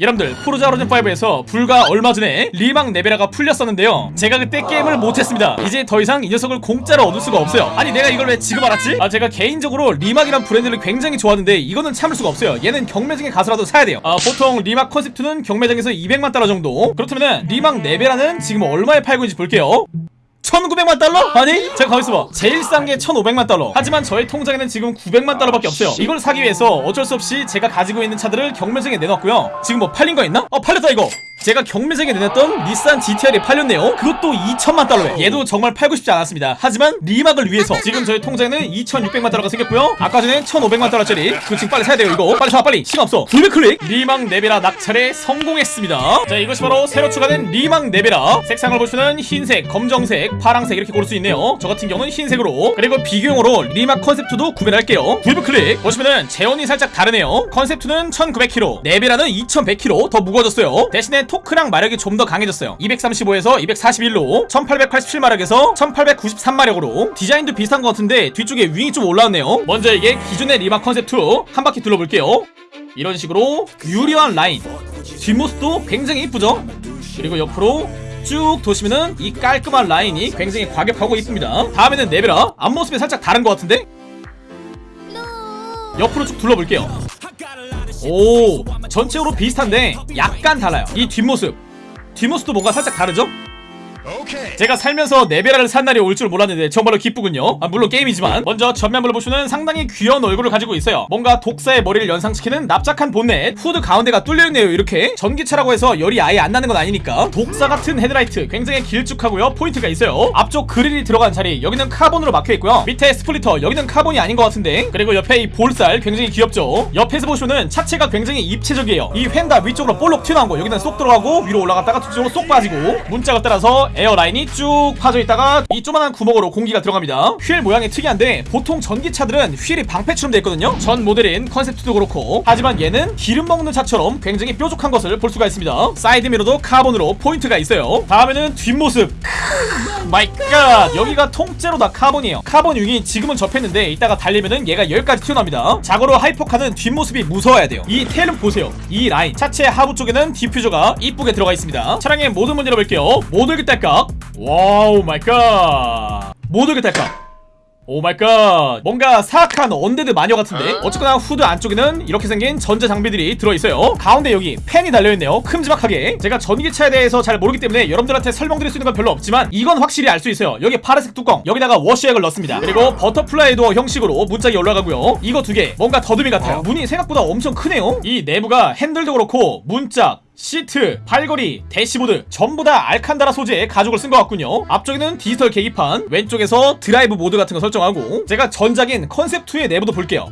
여러분들 포르자 호리즌5에서 불과 얼마 전에 리막 네베라가 풀렸었는데요. 제가 그때 게임을 못했습니다. 이제 더 이상 이 녀석을 공짜로 얻을 수가 없어요. 아니 내가 이걸 왜 지금 알았지? 아 제가 개인적으로 리막이란 브랜드를 굉장히 좋아하는데 이거는 참을 수가 없어요. 얘는 경매장에 가서라도 사야 돼요. 아 보통 리막 컨셉2는 경매장에서 200만 달러 정도? 그렇다면 리막 네베라는 지금 얼마에 팔고 있는지 볼게요 1900만 달러? 아니? 제가 가만있어 봐. 제일 싼 게 1500만 달러. 하지만 저의 통장에는 지금 900만 달러밖에 없어요. 이걸 사기 위해서 어쩔 수 없이 제가 가지고 있는 차들을 경매장에 내놨고요. 지금 뭐 팔린 거 있나? 어 팔렸다 이거 제가 경매장에 내놨던 닛산 GTR이 팔렸네요. 그것도 2천만 달러에. 얘도 정말 팔고 싶지 않았습니다. 하지만 리막을 위해서. 지금 저희 통장에는 2600만 달러가 생겼고요. 아까 전에 1500만 달러짜리. 그거 지금 빨리 사야 돼요 이거. 빨리 사 빨리. 시간 없어. 구매 클릭. 리막 네베라 낙찰에 성공했습니다. 자 이것이 바로 새로 추가된 리막 네베라. 색상을 보시면 흰색 검정색 파랑색 이렇게 고를 수 있네요. 저 같은 경우는 흰색으로. 그리고 비교용으로 리막 컨셉2도 구매를 할게요. 구입 클릭. 보시면은 제원이 살짝 다르네요. 컨셉2는 1900kg 네베라는 2100kg 더 무거워졌어요. 대신에 토크랑 마력이 좀 더 강해졌어요. 235에서 241로 1887마력에서 1893마력으로 디자인도 비슷한 것 같은데 뒤쪽에 윙이 좀 올라왔네요. 먼저 이게 기존의 리막 컨셉2 한 바퀴 둘러볼게요. 이런 식으로 유려한 라인 뒷모습도 굉장히 이쁘죠? 그리고 옆으로 쭉 도시면은 이 깔끔한 라인이 굉장히 과격하고 이쁩니다. 다음에는 네베라 앞모습이 살짝 다른 것 같은데? 옆으로 쭉 둘러볼게요. 오 전체적으로 비슷한데 약간 달라요 이 뒷모습 뒷모습도 뭔가 살짝 다르죠? 제가 살면서 네베라를 산 날이 올 줄 몰랐는데 정말로 기쁘군요. 아, 물론 게임이지만. 먼저 전면부를 보시면 상당히 귀여운 얼굴을 가지고 있어요. 뭔가 독사의 머리를 연상시키는 납작한 본넷. 후드 가운데가 뚫려있네요 이렇게. 전기차라고 해서 열이 아예 안 나는 건 아니니까. 독사 같은 헤드라이트. 굉장히 길쭉하고요. 포인트가 있어요. 앞쪽 그릴이 들어간 자리. 여기는 카본으로 막혀있고요. 밑에 splitter. 여기는 카본이 아닌 것 같은데. 그리고 옆에 이 볼살. 굉장히 귀엽죠? 옆에서 보시면은 차체가 굉장히 입체적이에요. 이 휀다 위쪽으로 볼록 튀어나온 거. 여기는 쏙 들어가고 위로 올라갔다가 뒤쪽으로 쏙 빠지고. 문짝을 따라서 air line이 쭉 파져 있다가 이 조만한 구멍으로 공기가 들어갑니다. 휠 모양이 특이한데 보통 전기차들은 휠이 방패처럼 되어 있거든요. 전 모델인 컨셉2도 그렇고. 하지만 얘는 기름 먹는 차처럼 굉장히 뾰족한 것을 볼 수가 있습니다. 사이드미러도 카본으로 포인트가 있어요. 다음에는 뒷모습 my God! 여기가 통째로 다 카본이에요. 카본 wing이 지금은 접혔는데 이따가 달리면은 얘가 여기까지 튀어나옵니다. 자고로 hypercar는 뒷모습이 무서워야 돼요. 이 tail은 보세요. 이 라인. 차체 하부 쪽에는 diffuser가 이쁘게 들어가 있습니다. 차량의 모든 문 열어볼게요. 모든 딸깍. 와우 my God! 모든 딸깍 oh my God. 뭔가 사악한 undead 마녀 같은데? 어쨌거나 후드 안쪽에는 이렇게 생긴 전자 장비들이 들어있어요. 가운데 여기 팬이 달려있네요. 큼지막하게. 제가 전기차에 대해서 잘 모르기 때문에 여러분들한테 설명드릴 수 있는 건 별로 없지만 이건 확실히 알 수 있어요. 여기 파란색 뚜껑. 여기다가 워시액을 넣습니다. 그리고 butterfly door 형식으로 문짝이 올라가고요. 이거 두 개. 뭔가 더듬이 같아요. 문이 생각보다 엄청 크네요. 이 내부가 핸들도 그렇고 문짝 시트, 발걸이, 대시보드 전부 다 알칸다라 소재의 가죽을 쓴 것 같군요. 앞쪽에는 디지털 계기판 왼쪽에서 드라이브 모드 같은 거 설정하고 제가 전작인 컨셉2의 내부도 볼게요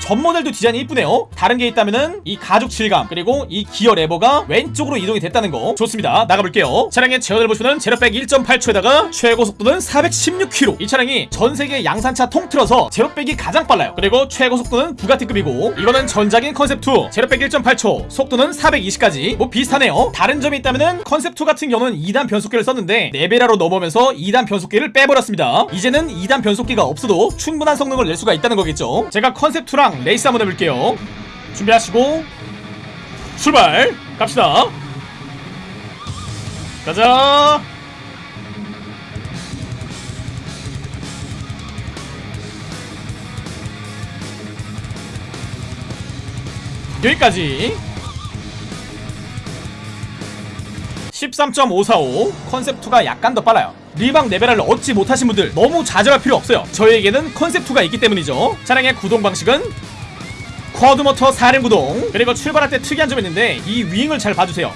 전 모델도 디자인이 이쁘네요. 다른 게 있다면은 이 가죽 질감 그리고 이 기어 레버가 왼쪽으로 이동이 됐다는 거 좋습니다. 나가볼게요. 차량의 제원을 보시면 제로백 1.8초에다가 최고 속도는 416km 이 차량이 전세계 양산차 통틀어서 제로백이 가장 빨라요. 그리고 최고 속도는 부가티급이고 이거는 전작인 컨셉2 제로백 1.8초 속도는 420까지. 뭐 비슷하네요. 다른 점이 있다면은 컨셉2 같은 경우는 2단 변속기를 썼는데 네베라로 넘어오면서 2단 변속기를 빼버렸습니다. 이제는 2단 변속기가 없어도 충분한 성능을 낼 수가 있다는 거겠죠. 제가 컨셉2랑 레이스 한번 해볼게요. 준비하시고 출발! 갑시다. 가자! 여기까지 13.545 컨셉2가 약간 더 빨라요. 리방 레벨을 얻지 못하신 분들 너무 좌절할 필요 없어요. 저에게는 컨셉2가 있기 때문이죠. 차량의 구동 방식은 quad motor 4륜 구동. 그리고 출발할 때 특이한 점이 있는데 이 wing을 잘 봐주세요.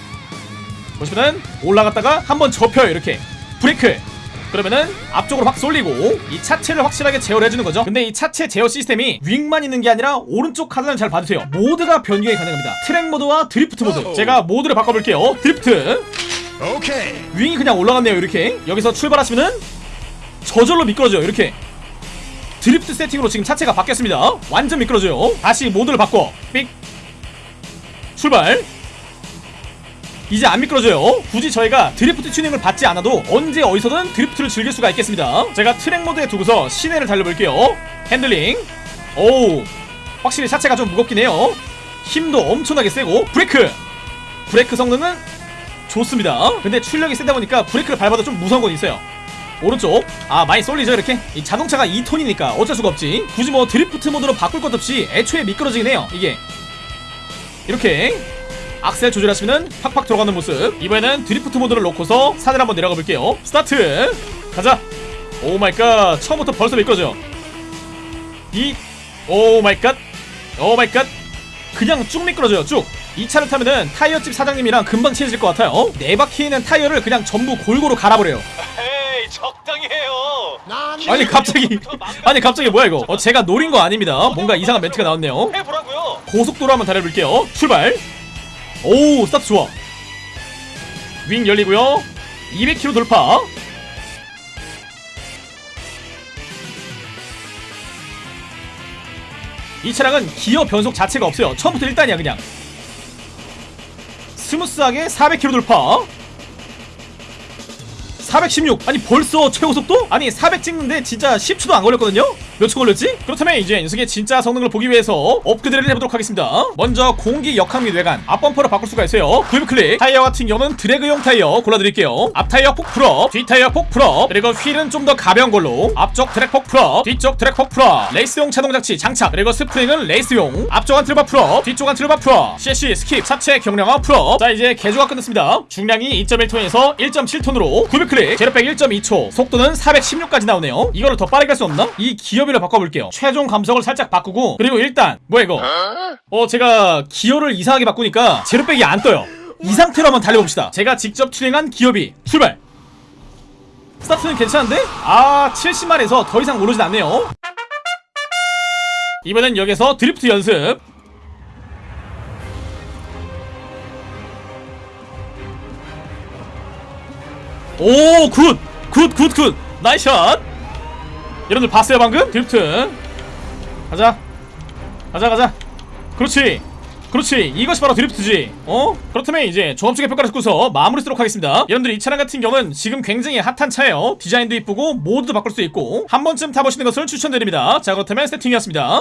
보시면은 올라갔다가 한번 접혀요 이렇게. 브레이크. 그러면은 앞쪽으로 확 쏠리고 이 차체를 확실하게 제어를 해주는 거죠. 근데 이 차체 제어 시스템이 wing만 있는 게 아니라 오른쪽 하단을 잘 봐주세요. 모드가 변경이 가능합니다. 트랙 모드와 드리프트 모드. 제가 모드를 바꿔볼게요. 드리프트 오케이. wing이 그냥 올라갔네요 이렇게. 여기서 출발하시면은 저절로 미끄러져요 이렇게. 드리프트 세팅으로 지금 차체가 바뀌었습니다. 완전 미끄러져요. 다시 모드를 바꿔. 삑. 출발. 이제 안 미끄러져요. 굳이 저희가 드리프트 튜닝을 받지 않아도 언제 어디서든 drift를 즐길 수가 있겠습니다. 제가 트랙 모드에 두고서 시내를 달려볼게요. 핸들링. 오우. 확실히 차체가 좀 무겁긴 해요. 힘도 엄청나게 세고 브레이크. 브레이크 성능은 좋습니다. 근데 출력이 세다 보니까 브레이크를 밟아도 좀 무서운 건 있어요. 오른쪽. 아 많이 쏠리죠 이렇게? 이 자동차가 2톤이니까 어쩔 수가 없지. 굳이 뭐 드리프트 모드로 바꿀 것 없이 애초에 미끄러지긴 해요 이게. 이렇게 악셀 조절하시면 팍팍 들어가는 모습. 이번에는 드리프트 모드를 놓고서 산을 한번 내려가 볼게요. 스타트! 가자! oh my God! 처음부터 벌써 미끄러져. 이 oh my God oh my God! 그냥 쭉 미끄러져요 쭉 이 차를 타면은 타이어집 사장님이랑 금방 친해질 것 같아요. 어? 네 바퀴 있는 타이어를 그냥 전부 골고루 갈아버려요. 에이 적당히 해요. 아니 갑자기. 아니 갑자기 뭐야 이거? 어, 제가 노린 거 아닙니다. 뭔가 이상한 멘트가 나왔네요. 해보라고요. 고속도로 한번 달려볼게요. 출발. 오 스타트 좋아. wing 열리고요. 200km 돌파. 이 차량은 기어 변속 자체가 없어요. 처음부터 1단이야 그냥 스무스하게 400km 돌파 416 아니 벌써 최고 속도? 아니 400 찍는데 진짜 10초도 안 걸렸거든요? 몇 초 걸렸지? 그렇다면 이제 녀석의 진짜 성능을 보기 위해서 업그레이드를 해보도록 하겠습니다. 먼저 공기 역학 및 외관. 앞범퍼를 바꿀 수가 있어요. 구입 클릭. 타이어 같은 경우는 drag용 타이어 골라드릴게요. 앞 타이어 폭 full up. 뒤 타이어 폭 full up. 그리고 휠은 좀 더 가벼운 걸로. 앞쪽 트랙 폭 full up. 뒤쪽 트랙 폭 full up. 레이스용 자동 장치 장착. 그리고 스프링은 레이스용. 앞쪽 anti-roll bar full up. 뒤쪽 anti-roll bar full up. 섀시 skip 차체 경량화 full up. 자 이제 개조가 끝났습니다. 중량이 2.1톤에서 1.7톤으로 구입 클릭. 제로백 1.2초. 속도는 416까지 나오네요. 이거를 더 빠르게 할 수 없나? 이 기어비를 바꿔볼게요 최종 감속을 살짝 바꾸고 그리고 1단 뭐야 이거 어 제가 기어를 이상하게 바꾸니까 제로백이 안 떠요 이 상태로 한번 달려봅시다 제가 직접 튜닝한 기어비 출발 스타트는 괜찮은데? 아 70만에서 더 이상 오르진 않네요 이번엔 여기서 드리프트 연습 오, good! good, good, good! nice shot! 여러분들 봤어요, 방금? 드리프트. 가자. 가자, 가자. 그렇지. 그렇지. 이것이 바로 드리프트지. 어? 그렇다면 이제 종합적인 평가를 듣고서 마무리 쓰도록 하겠습니다. 여러분들 이 차량 같은 경우는 지금 굉장히 핫한 차예요. 디자인도 이쁘고 모드도 바꿀 수 있고 한 번쯤 타보시는 것을 추천드립니다. 자, 그렇다면 세팅이었습니다.